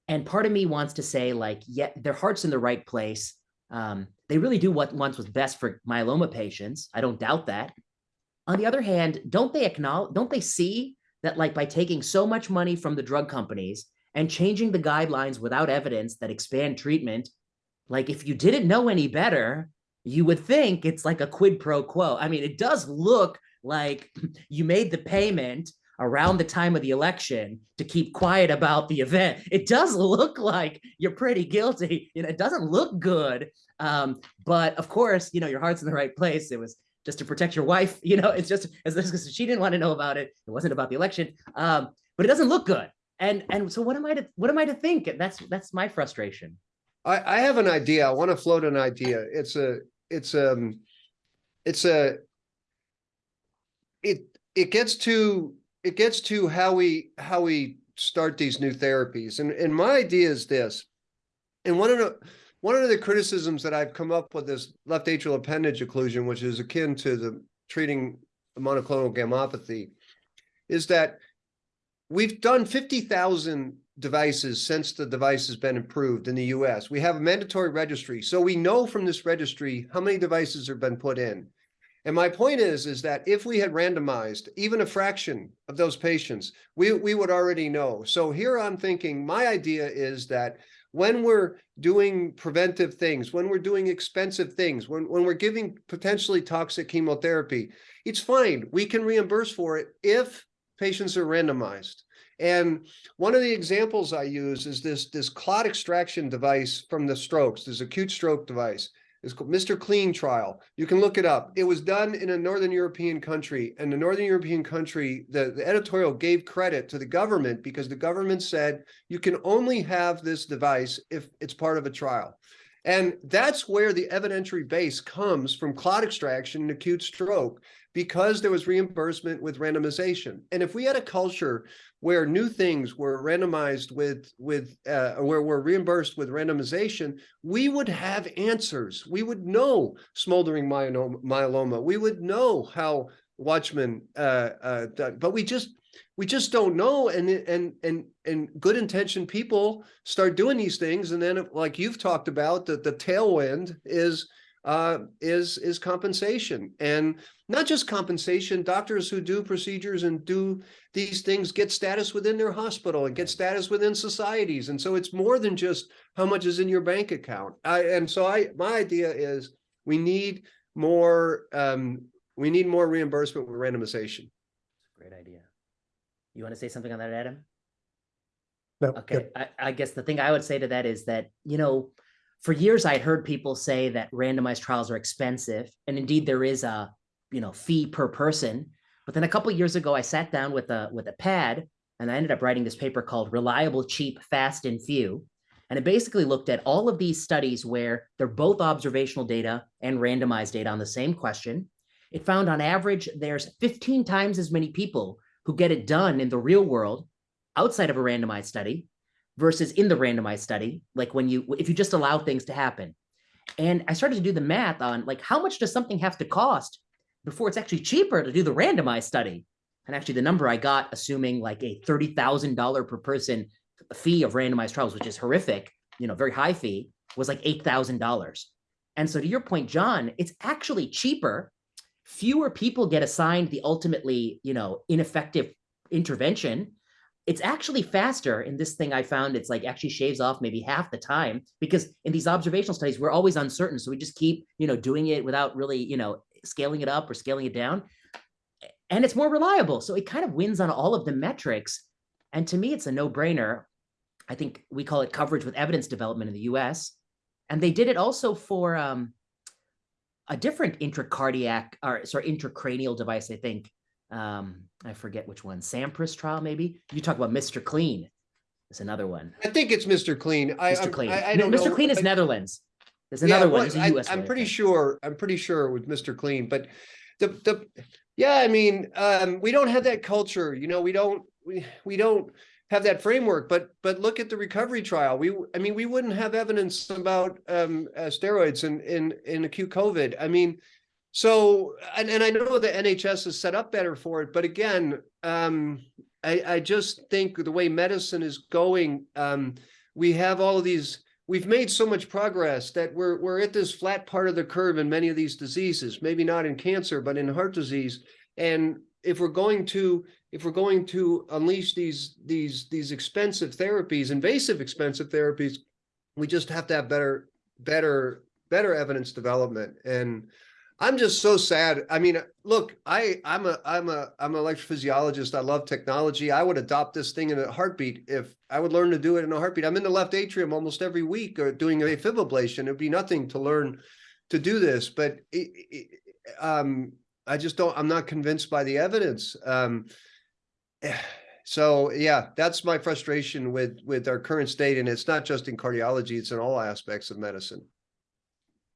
and part of me wants to say like, yeah, their heart's in the right place. Um, they really do what wants what's best for myeloma patients. I don't doubt that. On the other hand, don't they acknowledge? Don't they see that like by taking so much money from the drug companies and changing the guidelines without evidence that expand treatment, like if you didn't know any better, you would think it's like a quid pro quo. I mean, it does look like you made the payment around the time of the election to keep quiet about the event. It does look like you're pretty guilty. You know, it doesn't look good. Um, but of course, you know, your heart's in the right place. It was just to protect your wife. You know, it's just as this she didn't want to know about it. It wasn't about the election. Um, but it doesn't look good. And and so what am I to what am I to think? That's that's my frustration. I, I have an idea. I want to float an idea. It's a it's um it's a it it gets to it gets to how we how we start these new therapies and and my idea is this and one of the one of the criticisms that I've come up with is left atrial appendage occlusion, which is akin to the treating monoclonal gammopathy, is that we've done 50,000 devices since the device has been approved in the US. We have a mandatory registry. So we know from this registry how many devices have been put in. And my point is, is that if we had randomized even a fraction of those patients, we, we would already know. So here I'm thinking, my idea is that when we're doing preventive things, when we're doing expensive things, when, when we're giving potentially toxic chemotherapy, it's fine. We can reimburse for it if patients are randomized. And one of the examples I use is this, this clot extraction device from the strokes, this acute stroke device. It's called MR CLEAN trial. You can look it up. It was done in a Northern European country and the Northern European country, the, the editorial gave credit to the government because the government said you can only have this device if it's part of a trial. And that's where the evidentiary base comes from clot extraction and acute stroke because there was reimbursement with randomization. And if we had a culture where new things were randomized with, with uh, where we're reimbursed with randomization, we would have answers. We would know smoldering myeloma. We would know how Watchman, uh, uh, but we just, we just don't know. And, and, and, and good intentioned people start doing these things. And then like you've talked about, that the tailwind is, uh, is is compensation and not just compensation doctors who do procedures and do these things get status within their hospital and get status within societies and so it's more than just how much is in your bank account I, and so i my idea is we need more um, we need more reimbursement with randomization Great idea. You want to say something on that, Adam? No, Okay. I, I guess the thing I would say to that is that, you know, for years I'd heard people say that randomized trials are expensive, and indeed there is a, you know, fee per person. But then a couple years ago, I sat down with a with a pad, and I ended up writing this paper called "Reliable, Cheap, Fast, and Few," and it basically looked at all of these studies where they're both observational data and randomized data on the same question. It found on average there's 15 times as many people who get it done in the real world outside of a randomized study versus in the randomized study, like when you, if you just allow things to happen. And I started to do the math on like, how much does something have to cost before it's actually cheaper to do the randomized study? And actually the number I got, assuming like a $30,000 per person fee of randomized trials, which is horrific, you know, very high fee, was like $8,000. And so to your point, John, it's actually cheaper. Fewer people get assigned the ultimately, you know, ineffective intervention it's actually faster in this thing I found. It's like actually shaves off maybe half the time because in these observational studies, we're always uncertain. So we just keep, you know, doing it without really, you know, scaling it up or scaling it down. And it's more reliable. So it kind of wins on all of the metrics. And to me, it's a no brainer. I think we call it coverage with evidence development in the US. And they did it also for um, a different intracardiac or sorry, intracranial device, I think, um, I forget which one, SAMMPRIS trial, maybe. You talk about MR CLEAN. It's another one. i think it's mr clean i MR CLEAN. I, I don't Mr. know. Clean is Netherlands. There's Yeah, another one. well, There's a I, US I'm pretty sure, I'm pretty sure with MR CLEAN, but the, the, yeah, I mean, um, we don't have that culture, you know, we don't, we, we don't have that framework, but, but look at the recovery trial. We, I mean, we wouldn't have evidence about, um, uh, steroids in, in, in acute COVID. I mean, so, and, and I know the NHS is set up better for it, but again, um, I, I just think the way medicine is going, um, we have all of these, we've made so much progress that we're, we're at this flat part of the curve in many of these diseases, maybe not in cancer, but in heart disease. And if we're going to, if we're going to unleash these, these, these expensive therapies, invasive expensive therapies, we just have to have better, better, better evidence development. And I'm just so sad. I mean, look, I, I'm a, I'm a, I'm an electrophysiologist. I love technology. I would adopt this thing in a heartbeat if I would learn to do it in a heartbeat. I'm in the left atrium almost every week or doing a AFib ablation. It'd be nothing to learn to do this, but it, it, um, I just don't, I'm not convinced by the evidence. Um, so yeah, that's my frustration with, with our current state. And it's not just in cardiology, it's in all aspects of medicine.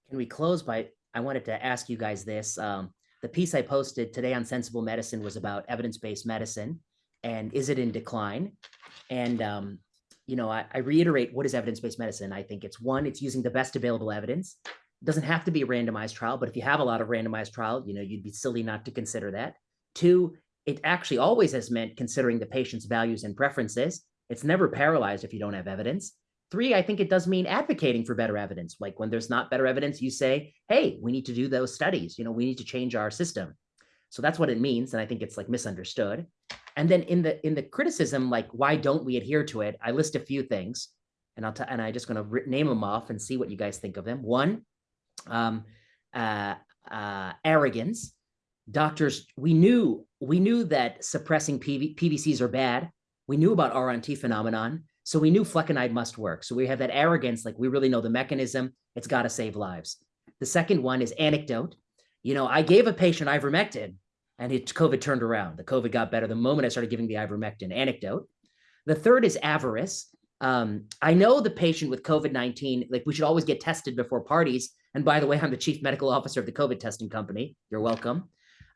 Can we close by, I wanted to ask you guys this. Um, the piece I posted today on Sensible Medicine was about evidence-based medicine and is it in decline? And um, you know, I, I reiterate what is evidence-based medicine. I think it's one, it's using the best available evidence. It doesn't have to be a randomized trial, but if you have a lot of randomized trial, you know, you'd be silly not to consider that. Two, it actually always has meant considering the patient's values and preferences. It's never paralyzed if you don't have evidence. Three, I think it does mean advocating for better evidence. Like when there's not better evidence, you say, hey, we need to do those studies. You know, we need to change our system. So that's what it means. And I think it's like misunderstood. And then in the in the criticism, like why don't we adhere to it? I list a few things, and I'll and I just going to name them off and see what you guys think of them. One, um, uh, uh, arrogance. Doctors, we knew we knew that suppressing PV, PVCs are bad. We knew about R on T phenomenon, so we knew flecainide must work. So we have that arrogance, like we really know the mechanism. It's got to save lives. The second one is anecdote. You know, I gave a patient ivermectin and it COVID turned around. The COVID got better the moment I started giving the ivermectin. Anecdote. The third is avarice. Um, I know the patient with COVID 19, like we should always get tested before parties. And by the way, I'm the chief medical officer of the COVID testing company. You're welcome.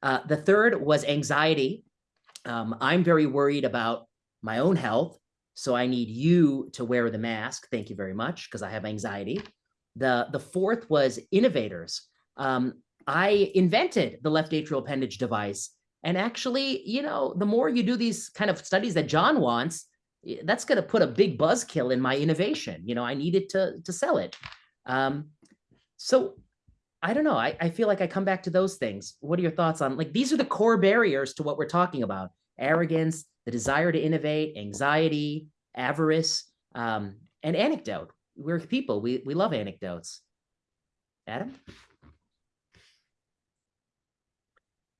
Uh, the third was anxiety. Um, I'm very worried about my own health. So I need you to wear the mask. Thank you very much, because I have anxiety. The, the fourth was innovators. Um, I invented the left atrial appendage device. And actually, you know, the more you do these kind of studies that John wants, that's going to put a big buzzkill in my innovation. You know, I needed to to sell it. Um, so I don't know. I, I feel like I come back to those things. What are your thoughts on like these are the core barriers to what we're talking about? Arrogance, the desire to innovate, anxiety, avarice, um, and anecdote. We're people. We we love anecdotes. Adam?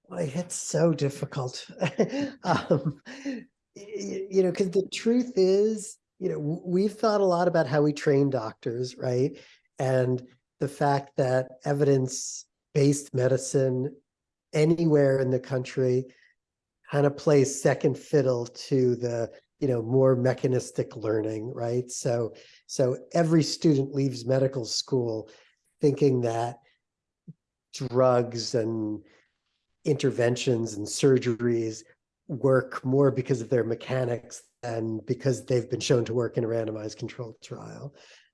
Boy, it's so difficult. um, you know, because the truth is, you know, we've thought a lot about how we train doctors, right? And the fact that evidence-based medicine anywhere in the country kind of plays second fiddle to the you know more mechanistic learning right so so every student leaves medical school thinking that drugs and interventions and surgeries work more because of their mechanics than because they've been shown to work in a randomized controlled trial.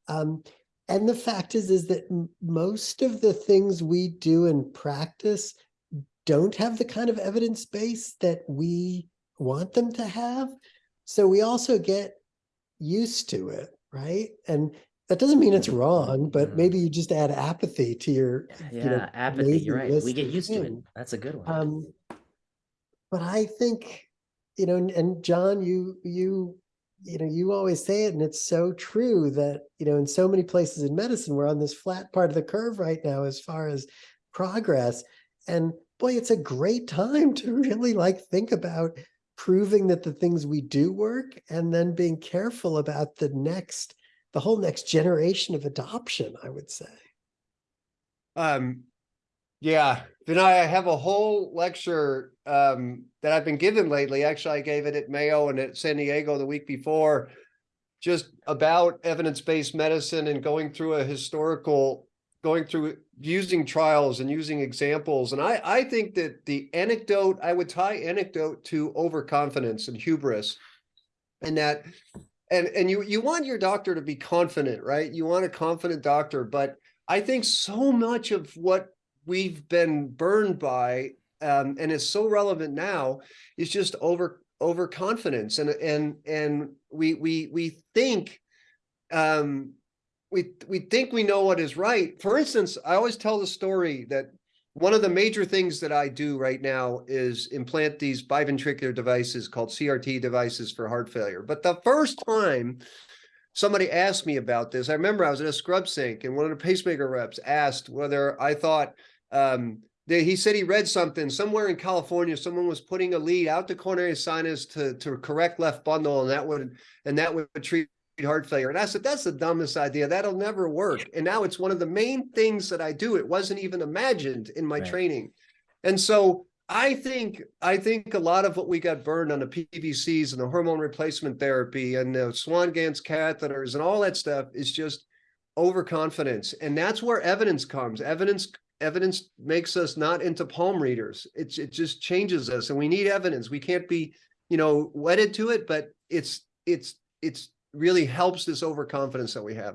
Um, and the fact is, is that most of the things we do in practice don't have the kind of evidence base that we want them to have. So we also get used to it, right? And that doesn't mean it's wrong, but maybe you just add apathy to your Yeah, you know, apathy. You're right. We get used to it. That's a good one. Um, but I think, you know, and, and John, you, you, you know, you always say it, and it's so true that, you know, in so many places in medicine, we're on this flat part of the curve right now as far as progress. And boy, it's a great time to really like think about proving that the things we do work and then being careful about the next, the whole next generation of adoption, I would say. Um, yeah, then I have a whole lecture um that I've been given lately. Actually, I gave it at Mayo and at San Diego the week before, just about evidence-based medicine and going through a historical, going through using trials and using examples. And I I think that the anecdote, I would tie anecdote to overconfidence and hubris. And that and and you you want your doctor to be confident, right? You want a confident doctor, but I think so much of what we've been burned by um, and is so relevant now is just over overconfidence. And and and we we we think um we we think we know what is right. For instance i always tell the story that one of the major things that i do right now is implant these biventricular devices called crt devices for heart failure. But the first time somebody asked me about this i remember i was in a scrub sink and one of the pacemaker reps asked whether i thought um they, he said he read something somewhere in California. Someone was putting a lead out the coronary sinus to to correct left bundle, and that would and that would treat heart failure. And I said that's the dumbest idea. That'll never work. And now it's one of the main things that I do. It wasn't even imagined in my Right. training, and so I think I think a lot of what we got burned on the PVCs and the hormone replacement therapy and the Swan-Ganz catheters and all that stuff is just overconfidence, and that's where evidence comes. Evidence evidence makes us not into palm readers. It's, it just changes us and we need evidence. We can't be, you know, wedded to it, but it's, it's, it's really helps this overconfidence that we have.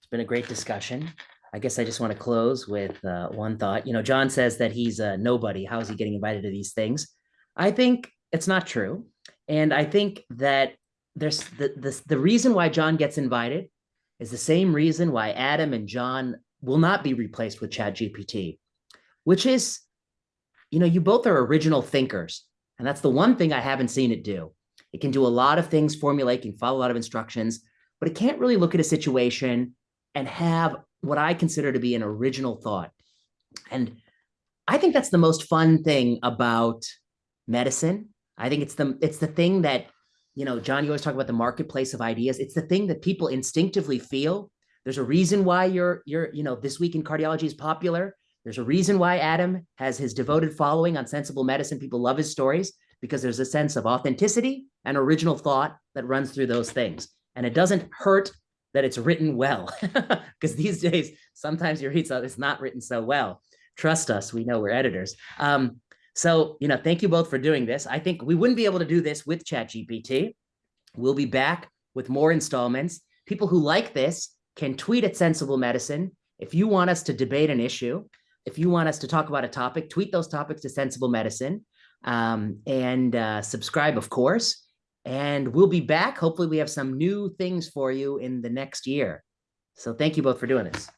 It's been a great discussion. I guess I just want to close with uh, one thought. You know, John says that he's a nobody. How is he getting invited to these things? I think it's not true. And I think that there's the, the, the reason why John gets invited is the same reason why Adam and John will not be replaced with Chat GPT, which is, you know, you both are original thinkers. And that's the one thing I haven't seen it do. It can do a lot of things, formulate, can follow a lot of instructions, but it can't really look at a situation and have what I consider to be an original thought. And I think that's the most fun thing about medicine. I think it's the it's the thing that, you know, John, you always talk about the marketplace of ideas. It's the thing that people instinctively feel. There's a reason why you're you're, you know, this week in cardiology is popular. There's a reason why Adam has his devoted following on sensible medicine. People love his stories because there's a sense of authenticity and original thought that runs through those things. And it doesn't hurt that it's written well because these days sometimes you read something it's not written so well trust us we know we're editors um, so you know thank you both for doing this i think we wouldn't be able to do this with chat gpt we'll be back with more installments people who like this can tweet at sensible medicine if you want us to debate an issue if you want us to talk about a topic tweet those topics to sensible medicine um, and uh, subscribe of course and we'll be back. Hopefully we have some new things for you in the next year. So thank you both for doing this.